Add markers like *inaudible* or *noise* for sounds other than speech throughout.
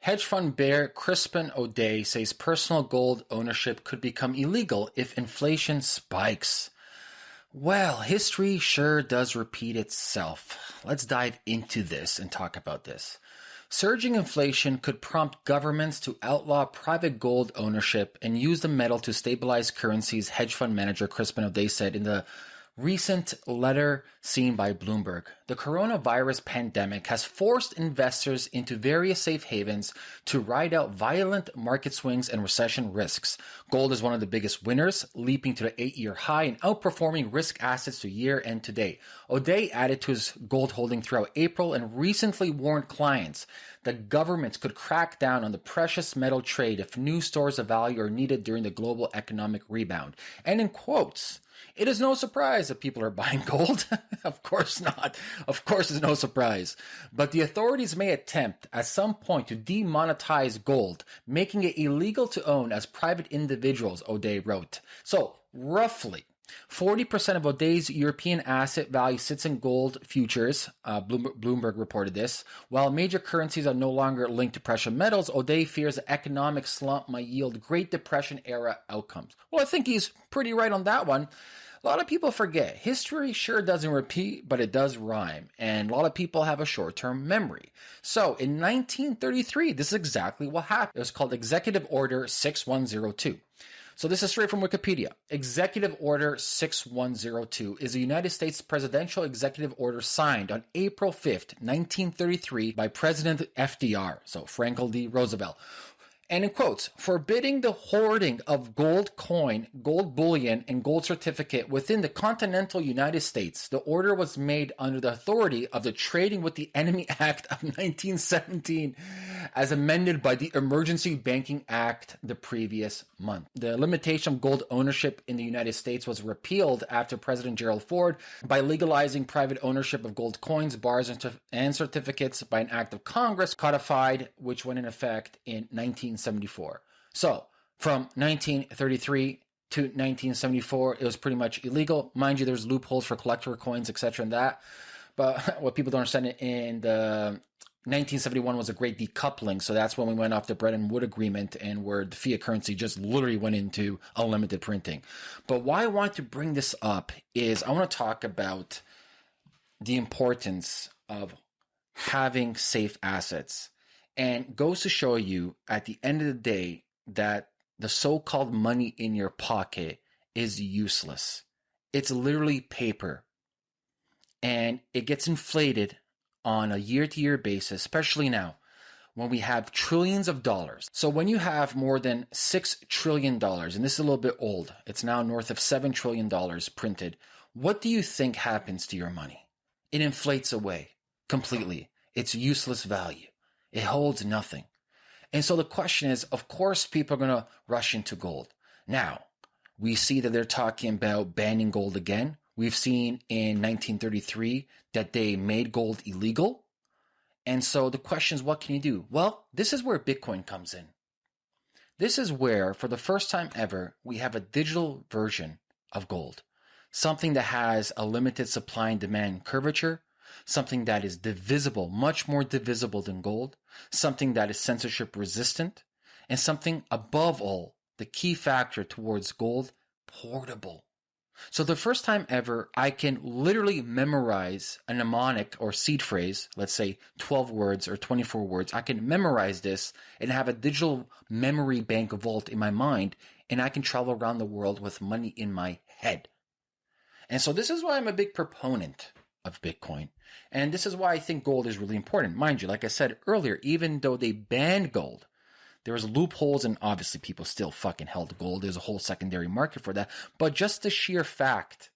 Hedge fund bear Crispin Odey says personal gold ownership could become illegal if inflation spikes. Well, history sure does repeat itself. Let's dive into this and talk about this. Surging inflation could prompt governments to outlaw private gold ownership and use the metal to stabilize currencies, hedge fund manager Crispin Odey said in the recent letter seen by Bloomberg. The coronavirus pandemic has forced investors into various safe havens to ride out violent market swings and recession risks. Gold is one of the biggest winners, leaping to the eight year high and outperforming risk assets to year end to date. Odey added to his gold holding throughout April and recently warned clients that governments could crack down on the precious metal trade if new stores of value are needed during the global economic rebound. And in quotes, it is no surprise that people are buying gold. *laughs* of course not. Of course, it's no surprise. But the authorities may attempt at some point to demonetize gold, making it illegal to own as private individuals, Odey wrote. So, roughly, 40% of Odey's European asset value sits in gold futures. Uh, Bloomberg reported this. While major currencies are no longer linked to precious metals, Odey fears the economic slump might yield Great Depression era outcomes. Well, I think he's pretty right on that one. A lot of people forget history sure doesn't repeat, but it does rhyme. And a lot of people have a short term memory. So in 1933, this is exactly what happened. It was called Executive Order 6102. So this is straight from Wikipedia. Executive Order 6102 is a United States presidential executive order signed on April 5th, 1933 by President FDR, so Franklin D. Roosevelt, and in quotes, forbidding the hoarding of gold coin, gold bullion, and gold certificate within the continental United States. The order was made under the authority of the Trading with the Enemy Act of 1917, as amended by the Emergency Banking Act the previous month. The limitation of gold ownership in the United States was repealed after President Gerald Ford by legalizing private ownership of gold coins, bars, and certificates by an act of Congress codified, which went in effect in 19. 1974. So from 1933 to 1974, it was pretty much illegal. Mind you, there's loopholes for collector coins, etc., and that. But *laughs* what people don't understand in the 1971 was a great decoupling, so that's when we went off the Bretton Woods Agreement and where the fiat currency just literally went into unlimited printing. But why I want to bring this up is I want to talk about the importance of having safe assets and goes to show you at the end of the day that the so-called money in your pocket is useless. It's literally paper. And it gets inflated on a year to year basis, especially now when we have trillions of dollars. So when you have more than $6 trillion, and this is a little bit old, it's now north of $7 trillion printed. What do you think happens to your money? It inflates away completely. It's useless value. It holds nothing. And so the question is, of course, people are going to rush into gold. Now, we see that they're talking about banning gold again. We've seen in 1933 that they made gold illegal. And so the question is, what can you do? Well, this is where Bitcoin comes in. This is where, for the first time ever, we have a digital version of gold, something that has a limited supply and demand curvature, something that is divisible, much more divisible than gold, something that is censorship resistant, and something above all, the key factor towards gold, portable. So the first time ever, I can literally memorize a mnemonic or seed phrase, let's say 12 words or 24 words. I can memorize this and have a digital memory bank vault in my mind, and I can travel around the world with money in my head. And so this is why I'm a big proponent of Bitcoin. And this is why I think gold is really important. Mind you, like I said earlier, even though they banned gold, there was loopholes and obviously people still fucking held gold. There's a whole secondary market for that. But just the sheer fact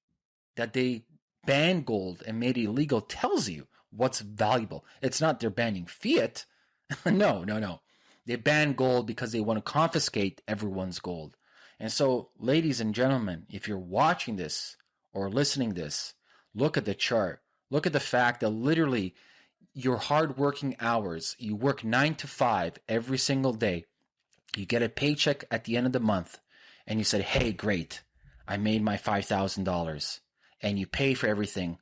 that they banned gold and made it illegal tells you what's valuable. It's not they're banning fiat. *laughs* no, no, no. They banned gold because they want to confiscate everyone's gold. And so, ladies and gentlemen, if you're watching this or listening this, Look at the chart. Look at the fact that literally your hard working hours, you work nine to five every single day. You get a paycheck at the end of the month and you said, Hey, great. I made my $5,000 and you pay for everything.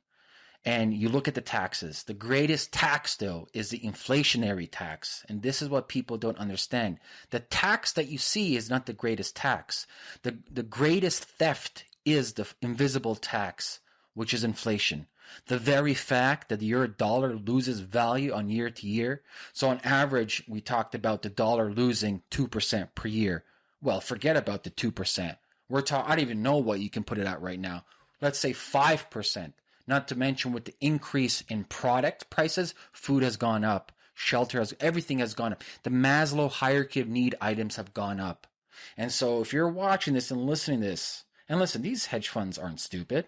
and you look at the taxes. The greatest tax, though, is the inflationary tax. And this is what people don't understand. The tax that you see is not the greatest tax. The, the greatest theft is the invisible tax, which is inflation. The very fact that your dollar loses value on year to year. So on average, we talked about the dollar losing 2% per year. Well, forget about the 2%. We're talking, I don't even know what you can put it at right now. Let's say 5%. Not to mention with the increase in product prices, food has gone up, shelter has, everything has gone up. The Maslow hierarchy of need items have gone up. And so if you're watching this and listening to this, and listen, these hedge funds aren't stupid.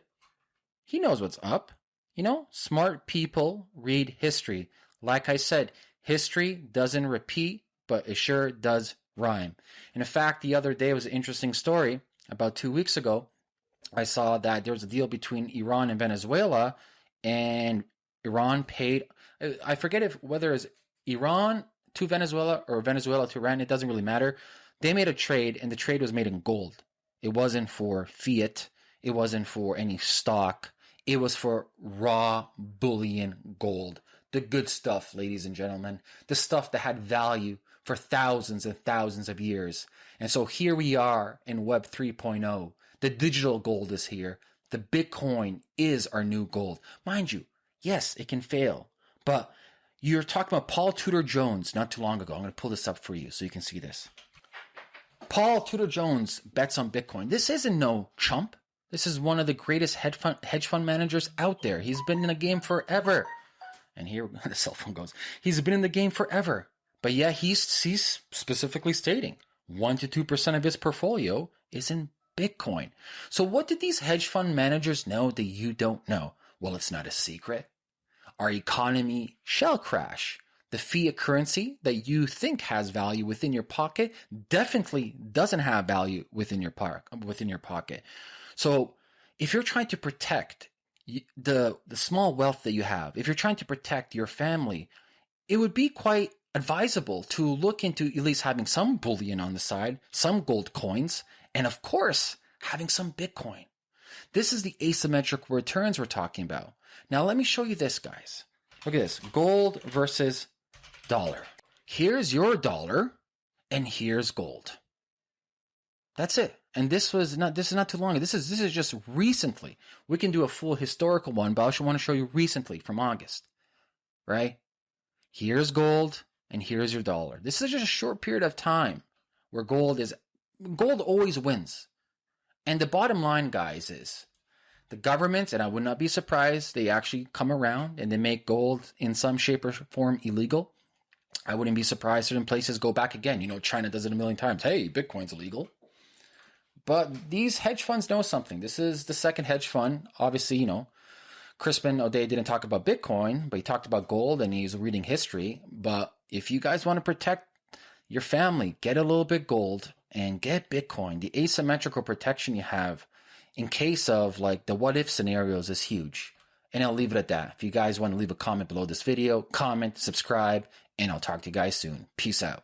He knows what's up. You know, smart people read history. Like I said, history doesn't repeat, but it sure does rhyme. And in fact, the other day was an interesting story. About two weeks ago, I saw that there was a deal between Iran and Venezuela, and Iran paid. I forget if whether it's Iran to Venezuela or Venezuela to Iran. It doesn't really matter. They made a trade, and the trade was made in gold. It wasn't for fiat. It wasn't for any stock. It was for raw bullion gold. The good stuff, ladies and gentlemen. The stuff that had value for thousands and thousands of years. And so here we are in Web 3.0. The digital gold is here. The Bitcoin is our new gold. Mind you, yes, it can fail. But you're talking about Paul Tudor Jones not too long ago. I'm going to pull this up for you so you can see this. Paul Tudor Jones bets on Bitcoin. This isn't no chump. This is one of the greatest hedge fund, hedge fund managers out there. He's been in the game forever. And here *laughs* the cell phone goes. He's been in the game forever. But yeah, he's, he's specifically stating 1 to 2% of his portfolio is in Bitcoin. So what did these hedge fund managers know that you don't know? Well, it's not a secret. Our economy shall crash. The fiat currency that you think has value within your pocket definitely doesn't have value within your park, within your pocket. So if you're trying to protect the the small wealth that you have, if you're trying to protect your family, it would be quite advisable to look into at least having some bullion on the side, some gold coins, and of course, having some Bitcoin. This is the asymmetric returns we're talking about. Now, let me show you this, guys. Look at this gold versus dollar. Here's your dollar, and here's gold. That's it. And this was not this is not too long. This is this is just recently. We can do a full historical one, but I just want to show you recently from August. Right? Here's gold and here's your dollar. This is just a short period of time where gold is gold always wins. And the bottom line, guys, is the governments, and I would not be surprised, they actually come around and they make gold in some shape or form illegal. I wouldn't be surprised certain places go back again. You know, China does it a million times. Hey, Bitcoin's illegal. But these hedge funds know something. This is the second hedge fund. Obviously, you know, Crispin Odey didn't talk about Bitcoin, but he talked about gold and he's reading history. But if you guys want to protect your family, get a little bit gold and get Bitcoin. The asymmetrical protection you have in case of like the what if scenarios is huge. And I'll leave it at that. If you guys want to leave a comment below this video, comment, subscribe, and I'll talk to you guys soon. Peace out.